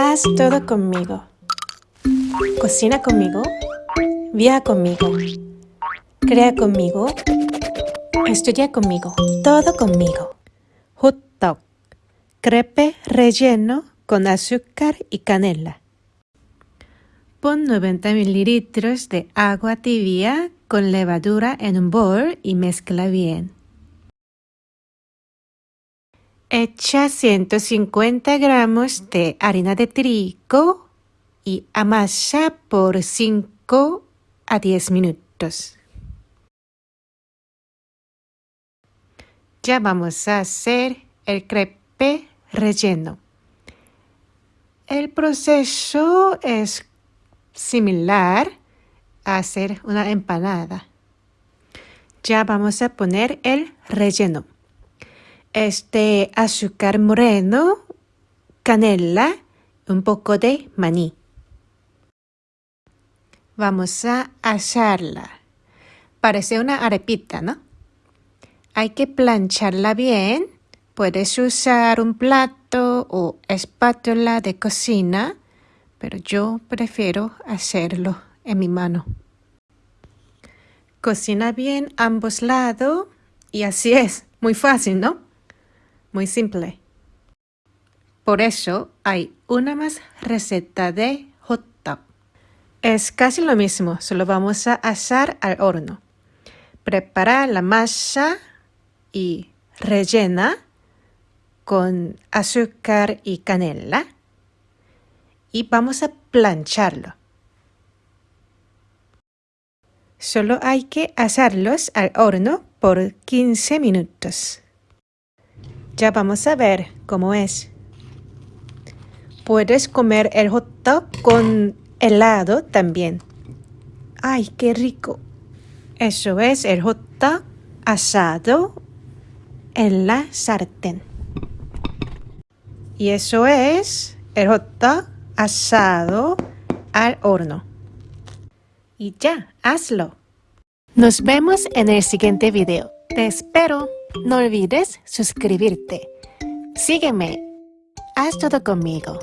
Haz todo conmigo. Cocina conmigo. Viaja conmigo. Crea conmigo. Estudia conmigo. Todo conmigo. Hot dog. Crepe relleno con azúcar y canela. Pon 90 mililitros de agua tibia con levadura en un bol y mezcla bien. Echa 150 gramos de harina de trigo y amasa por 5 a 10 minutos. Ya vamos a hacer el crepe relleno. El proceso es similar a hacer una empanada. Ya vamos a poner el relleno este azúcar moreno, canela, un poco de maní. Vamos a asarla. Parece una arepita, ¿no? Hay que plancharla bien. Puedes usar un plato o espátula de cocina, pero yo prefiero hacerlo en mi mano. Cocina bien ambos lados y así es, muy fácil, ¿no? Muy simple. Por eso hay una más receta de hot dog. Es casi lo mismo, solo vamos a asar al horno. Prepara la masa y rellena con azúcar y canela y vamos a plancharlo. Solo hay que asarlos al horno por 15 minutos. Ya vamos a ver cómo es. Puedes comer el hot dog con helado también. ¡Ay, qué rico! Eso es el hot dog asado en la sartén. Y eso es el hot dog asado al horno. Y ya, hazlo. Nos vemos en el siguiente video. Te espero. No olvides suscribirte. Sígueme. Haz todo conmigo.